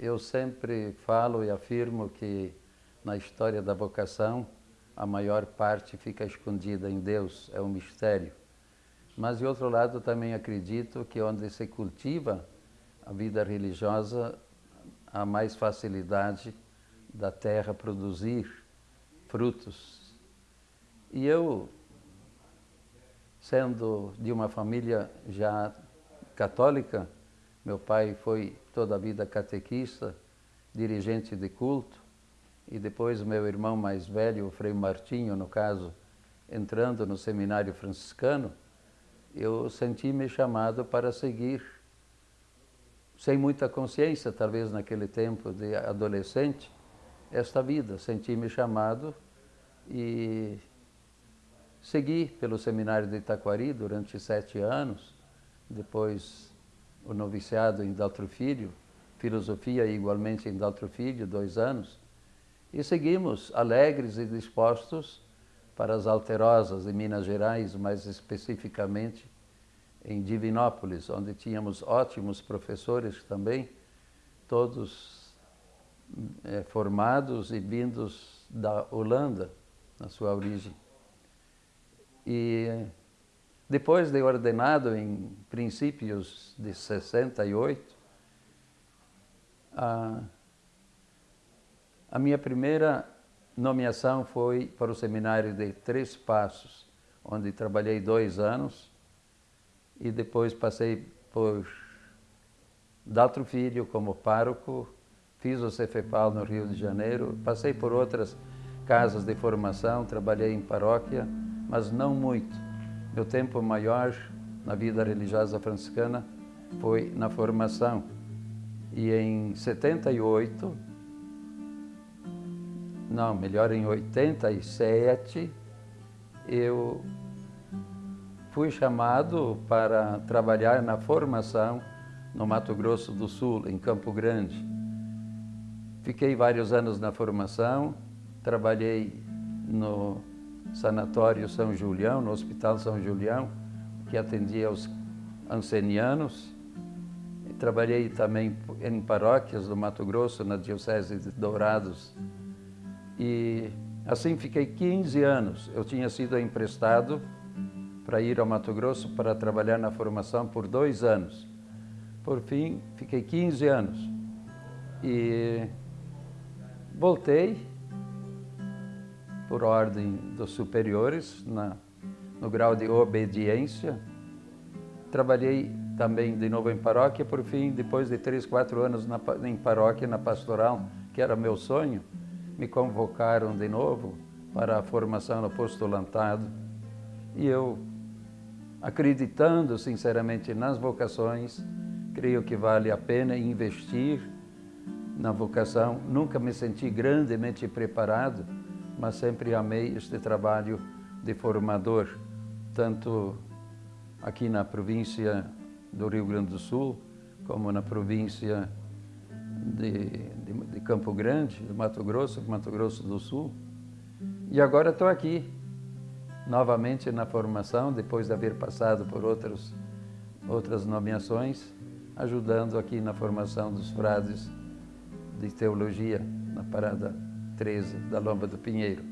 eu sempre falo e afirmo que na história da vocação a maior parte fica escondida em Deus, é um mistério. Mas, de outro lado, também acredito que onde se cultiva a vida religiosa, há mais facilidade da terra produzir frutos. E eu, sendo de uma família já católica, meu pai foi toda a vida catequista, dirigente de culto, e depois meu irmão mais velho, o Frei Martinho, no caso, entrando no seminário franciscano, eu senti-me chamado para seguir, sem muita consciência, talvez naquele tempo de adolescente, esta vida. Senti-me chamado e segui pelo seminário de Itaquari durante sete anos, depois o noviciado em Daltro Filho, filosofia igualmente em Daltro Filho, dois anos, e seguimos alegres e dispostos para as Alterosas em Minas Gerais, mais especificamente em Divinópolis, onde tínhamos ótimos professores também, todos é, formados e vindos da Holanda, na sua origem. E depois de ordenado em princípios de 68, a, a minha primeira nomeação foi para o seminário de Três Passos, onde trabalhei dois anos e depois passei por Daltro Filho como pároco, fiz o Cefepal no Rio de Janeiro, passei por outras casas de formação, trabalhei em paróquia, mas não muito. Meu tempo maior na vida religiosa franciscana foi na formação. E em 78, não, melhor em 87, eu fui chamado para trabalhar na formação no Mato Grosso do Sul, em Campo Grande. Fiquei vários anos na formação, trabalhei no Sanatório São Julião, no Hospital São Julião, que atendia os ancenianos. Trabalhei também em paróquias do Mato Grosso, na Diocese de Dourados. E assim fiquei 15 anos. Eu tinha sido emprestado para ir ao Mato Grosso para trabalhar na formação por dois anos. Por fim, fiquei 15 anos. E voltei por ordem dos superiores, na, no grau de obediência. Trabalhei também de novo em paróquia, por fim, depois de três, quatro anos na, em paróquia, na pastoral, que era meu sonho, me convocaram de novo para a formação no postulantado. E eu, acreditando sinceramente nas vocações, creio que vale a pena investir na vocação. Nunca me senti grandemente preparado, mas sempre amei este trabalho de formador, tanto aqui na província do Rio Grande do Sul, como na província de, de, de Campo Grande, do Mato Grosso, Mato Grosso do Sul. E agora estou aqui, novamente na formação, depois de haver passado por outros, outras nomeações, ajudando aqui na formação dos frades de teologia na Parada 13 da Lomba do Pinheiro.